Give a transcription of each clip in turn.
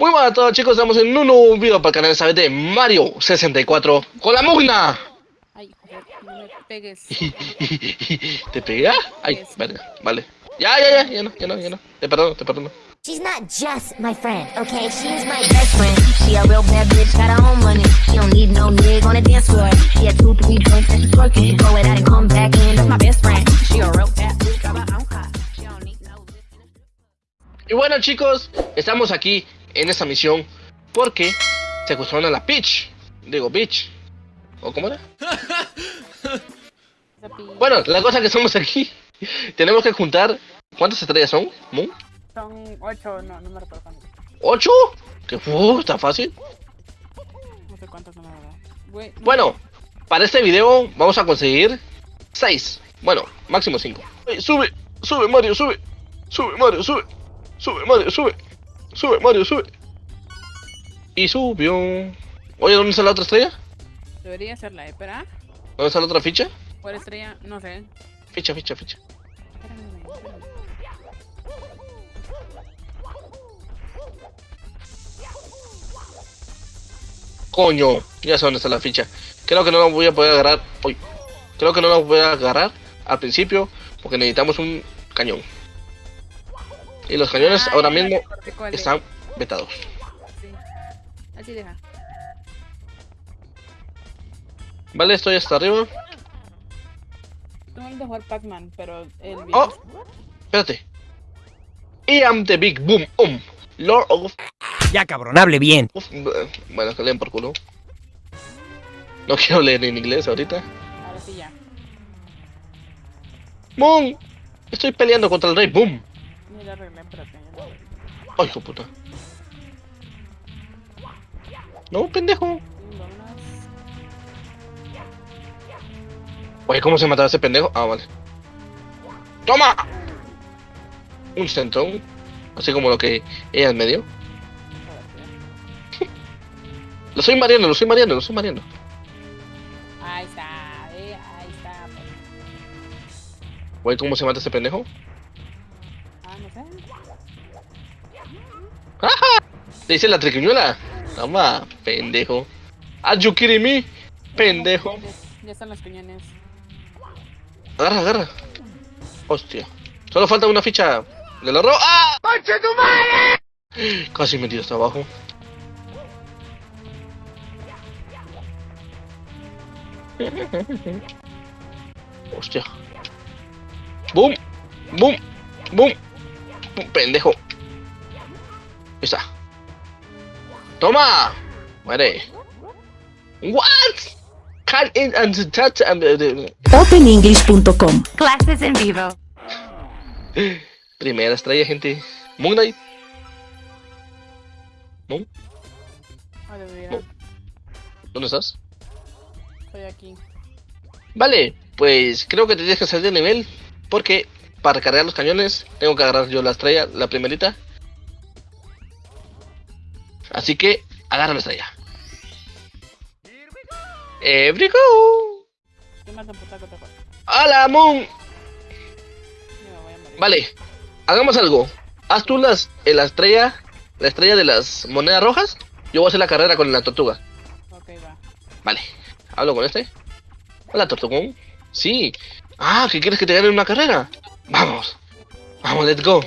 Muy buenas a todos chicos, estamos en un nuevo video para el canal esta de Mario 64 con la Mugna. Ay, joder, no me pegues. ¿Te pega? Ay, vale, vale. Ya, ya, ya, ya no, ya no, ya no. Te perdono, te perdono. She's not just my friend, okay? She's my best friend. She a real bad bitch, got her own money. She don't need no nigga on the dance floor. She had two, three joints and she twerking. She go it out and come back in. That's my best friend. She a real bad bitch, got her own car. She don't need no Y bueno chicos, estamos aquí en esta misión porque secuestraron a la Peach. Digo, Peach. ¿O cómo era? Bueno, la cosa que estamos aquí, tenemos que juntar... ¿Cuántas estrellas son? ¿Moon? Son ocho, no, no me recuerdo cuántos. ¿Ocho? Que uh, está fácil. No sé. Güey, no- Bueno, para este video vamos a conseguir 6. Bueno, máximo 5. Sube, sube Mario, sube. Sube Mario, sube. Sube Mario, sube. Sube Mario, sube. Y subió. Oye, ¿dónde está la otra estrella? Debería ser la espera. ¿Dónde está la otra ficha? ¿Cuál estrella? No sé. Ficha, ficha, ficha. Coño, ya sé dónde está la ficha. Creo que no la voy a poder agarrar. Uy. Creo que no la voy a agarrar al principio porque necesitamos un cañón. Y los cañones Ah, ahora mismo están vetados. Sí. Así deja. Vale, estoy hasta arriba. De jugar Pac-Man, pero el video. Oh, espérate. I am the big boom um. Lord of. Ya cabrón, hable bien. bueno, que leen por culo. No quiero leer en inglés ahorita. Ahora sí ya. Moon, estoy peleando contra el rey boom. Ay, hijo puta. No, pendejo. Oye, ¿cómo se mataba ese pendejo? Ah, vale. ¡Toma! Un centón. Así como lo que ella me dio. Lo estoy mareando, lo estoy mareando, lo estoy mareando. Ahí está, eh, ahí está. pues. Oye, ¿cómo se mata ese pendejo? Le dice la triquiñuela. Toma, pendejo. Are you kidding me? Pendejo. Ya, están los cañones. Agarra, agarra. Hostia. Solo falta una ficha del horror. ¡Ah! ¡Conche tu madre! Casi metido hasta abajo. Hostia. ¡Boom! ¡Boom! ¡Boom! ¡Boom! ¡Pendejo! Ahí está. ¡Toma! Muere. ¿What? Can't in and touch and... OpenEnglish.com Clases en vivo. Primera estrella, gente. Moon Knight. Moon. No. ¿dónde estás? Estoy aquí. Vale, pues creo que te tienes que salir de nivel. Porque para cargar los cañones tengo que agarrar yo la estrella, la primerita. Así que agarra la estrella. Every go. ¡Hola, Moon! Vale, hagamos algo. Haz tú las, eh, la estrella, la estrella de las monedas rojas. Yo voy a hacer la carrera con la tortuga. Ok, va. Vale, hablo con este. Hola, Tortugón. Sí. Ah, ¿que quieres que te gane una carrera? Vamos. Vamos, let's go.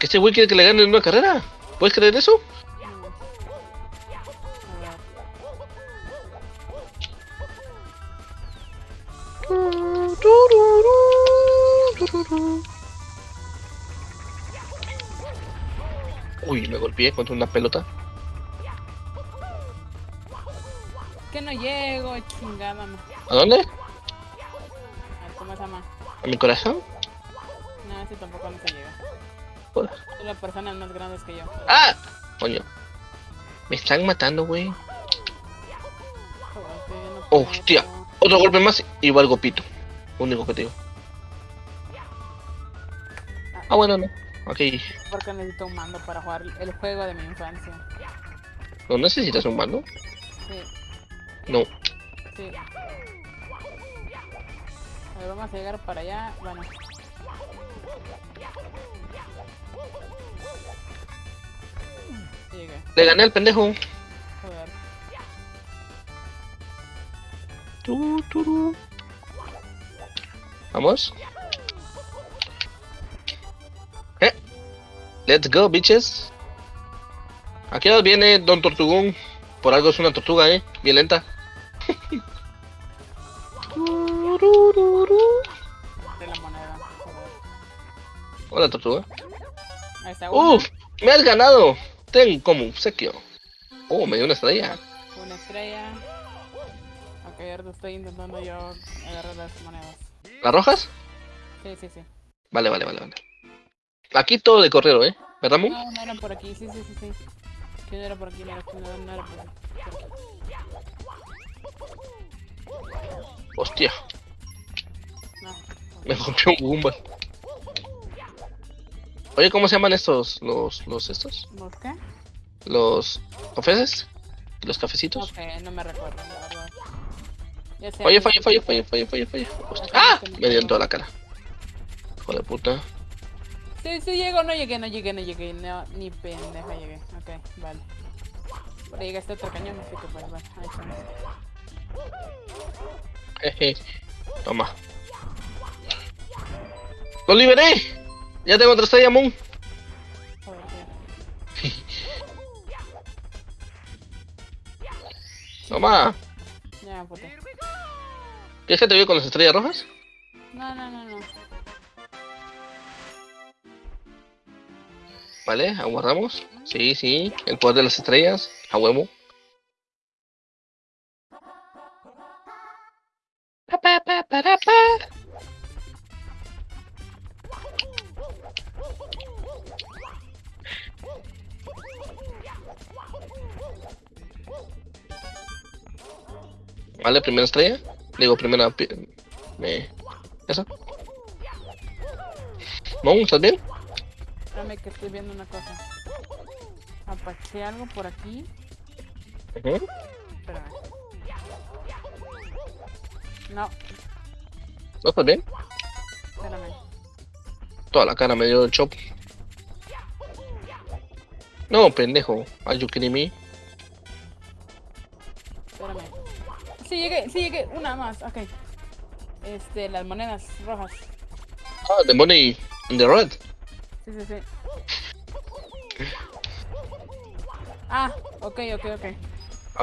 ¿Que este güey quiere que le gane una carrera? ¿Puedes creer eso? Uy, me golpeé contra una pelota. Que no llego, chingada. ¿A dónde? A ver, ¿cómo se llama? ¿A mi corazón? No, ese tampoco no llega. Joder. Son las personas más grandes que yo. ¡Ah! Coño. Me están matando, güey. Hostia. Otro golpe más y valgo pito. Único que te digo. Ah, bueno, no. Ok. Porque necesito un mando para jugar el juego de mi infancia. ¿No necesitas un mando? Sí, No. sí. A ver, vamos a llegar para allá. Bueno. Le gané al pendejo. Joder. Vamos. Eh. Let's go, bitches. Aquí viene Don Tortugón. Por algo es una tortuga, eh. Bien lenta. Hola, tortuga. Uf, me has ganado. Ten como obsequio. Oh, me dio una estrella. Una estrella. Ok, ahorita estoy intentando yo agarrar las monedas. ¿Las rojas? Sí, sí, sí. Vale, vale, vale, vale. Aquí todo de correo, ¿eh? ¿Verdad, Moon? No, no eran por aquí, sí, sí, sí, sí. Que no era por aquí, no era, no, no era por aquí. por aquí. Hostia, No. me rompió un Goomba. Oye, ¿cómo se llaman estos? ¿Los, los estos? ¿Por qué? ¿Los cafés? ¿Los cafecitos? sé, no me recuerdo, la verdad. Oye, falle, falle, falle, falle. Hostia. ¡Ah! Me dio en toda la cara. Hijo de puta. Sí, sí, llego, no llegué, no llegué, no llegué, no, ni pendeja llegué. Ok, vale. Pero llega este otro cañón, así que pues, bueno, ahí estamos. Jeje. Toma. ¡Lo liberé! Ya tengo otra estrella, Moon. Toma. Ya me puté. ¿Quieres que te veo con las estrellas rojas? No, no, no, no. Vale, aguardamos. Sí, sí. El poder de las estrellas. A huevo. Vale, primera estrella. Digo, primera. Me... ¿Eso? Mon, ¿estás bien? Espérame que estoy viendo una cosa. Apaché algo por aquí. Ujú. Espérame. No, ¿No estás bien? espérame. Toda la cara me dio el chop. No, pendejo. Are you kidding me? Sí llegué, sí llegué. Una más, ok. Este, las monedas rojas. Ah, the money in the red. Sí, sí, sí. Ah, ok, ok, ok.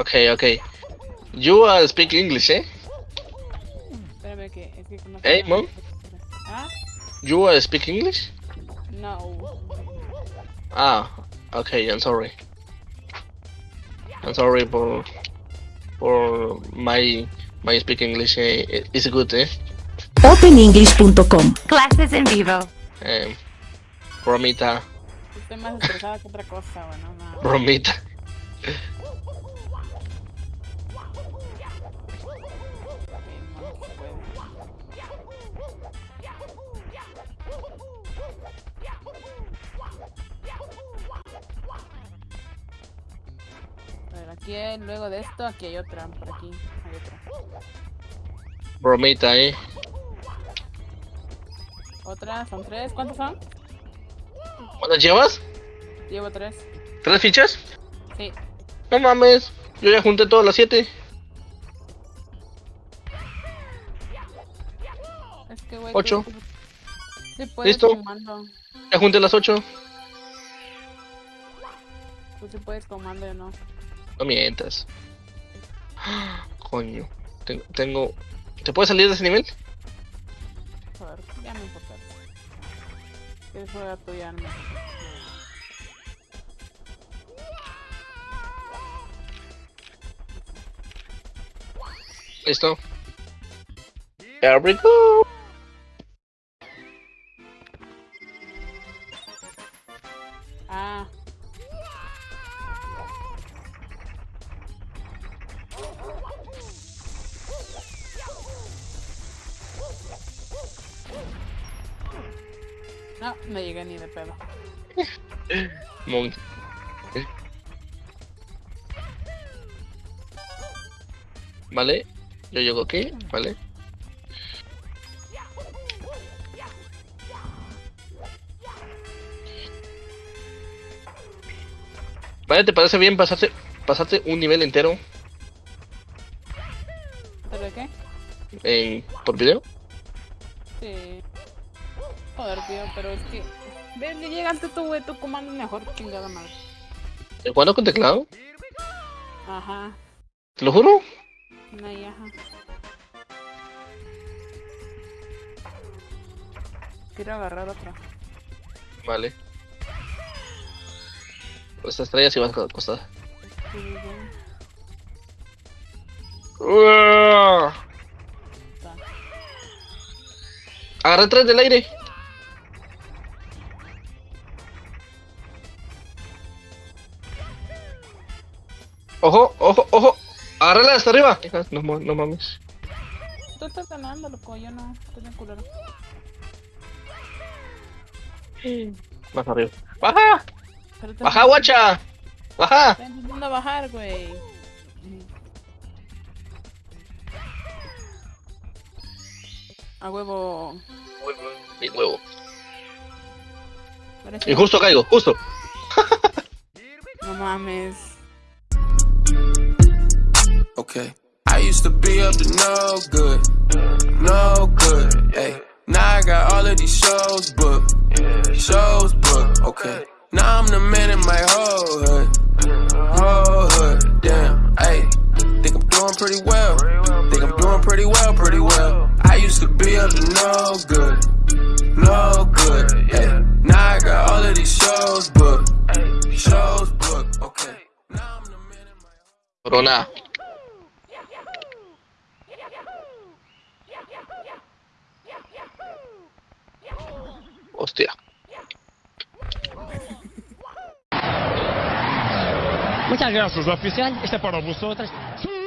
Okay, okay. You uh, speak English, eh? Espérame que es que no Hey, Mom. Ah, You uh, speak English? no. Ah, okay. I'm sorry. I'm sorry for for my my speak English. Eh, is good, eh? OpenEnglish.com. Classes en vivo. Um, bromita, Estoy más estresada que otra cosa, bueno, no. bromita. Aquí hay- luego de esto, aquí hay otra, por aquí hay otra. Bromita, eh? Otra, son tres, ¿cuántos son? ¿Cuántas llevas? Llevo tres. ¿Tres fichas? Sí, No mames. Yo ya junté todas las siete. es que güey. Ocho. tú- tú- puedes ¿Listo? comando. Ya junté las ocho. Tú sí puedes comando, yo no. No mientas. Coño. Tengo, tengo... ¿Te puedes salir de ese nivel? Joder, ya no importa. Que eso era tuya, no me importa. Listo. There we go. Ah. No, no llegué ni de pedo. Vale. Yo llego aquí. Vale. Vale, ¿te parece bien pasarte, pasarte un nivel entero ¿Pero qué? en, por video? Pero es que. Ves, le llegaste tú, güey, tu comando mejor, chingada madre. ¿El jugando con teclado? Ajá. ¿Te lo juro? No, y ajá. Quiero agarrar otra. Vale. Por esta estrella sí vas a costar. Sí. Agarra tres del aire. Hasta arriba. No, no mames. Tú estás ganando, loco, yo no. Estoy bien culero. Más arriba. ¡Baja! ¡Baja, guacha! ¡Baja! Estoy intentando bajar, güey. A huevo. Huevo. Parece- Y justo caigo, justo. No mames. Okay. I used to be up to no good, no good. Hey, now I got all of these shows booked, shows booked. Okay. Now I'm the man in my whole hood, whole hood. Damn. Hey, think I'm doing pretty well. Think I'm doing pretty well, pretty well. I used to be up to no good, no good. Hey, now I got all of these shows booked, shows booked. Okay. Now I'm the man in my Corona. Hostia. Muchas gracias, oficial. Este para vosotras. Sí.